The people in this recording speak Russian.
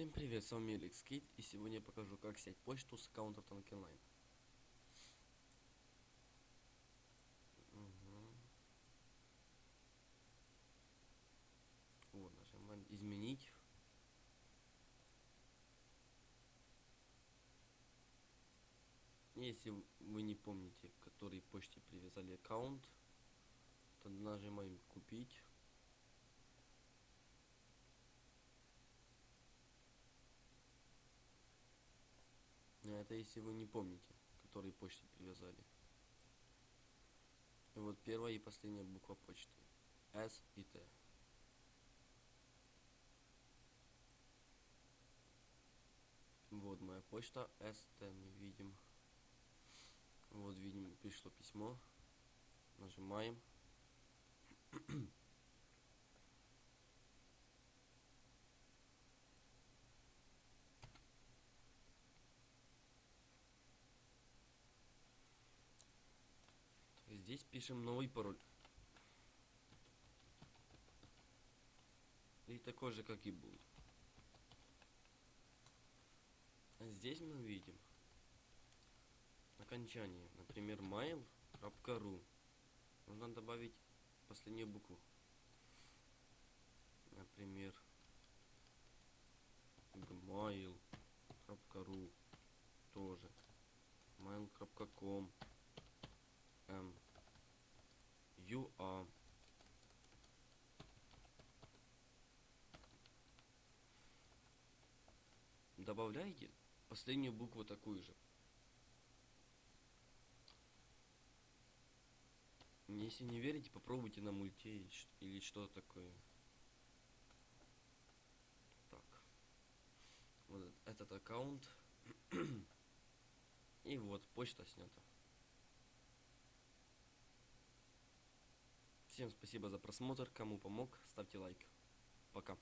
Всем привет, с вами Алекс Кит, и сегодня я покажу, как снять почту с аккаунта Танк Онлайн. Мгм. Вот, нажимаем изменить. Если вы не помните, к которой почте привязали аккаунт, то нажимаем купить. А Это если вы не помните, который почте привязали. Вот первая и последняя буква почты. S и T. Вот моя почта ST мы видим. Вот видим, пришло письмо. Нажимаем. Здесь пишем новый пароль. И такой же, как и был. А здесь мы видим окончание. Например, mail.ru. Нужно добавить последнюю букву. Например, gmail.ru тоже. mail.com Добавляйте последнюю букву такую же. Если не верите, попробуйте на мульте или что-то такое. Так. Вот этот аккаунт. И вот, почта снята. Всем спасибо за просмотр. Кому помог, ставьте лайк. Пока.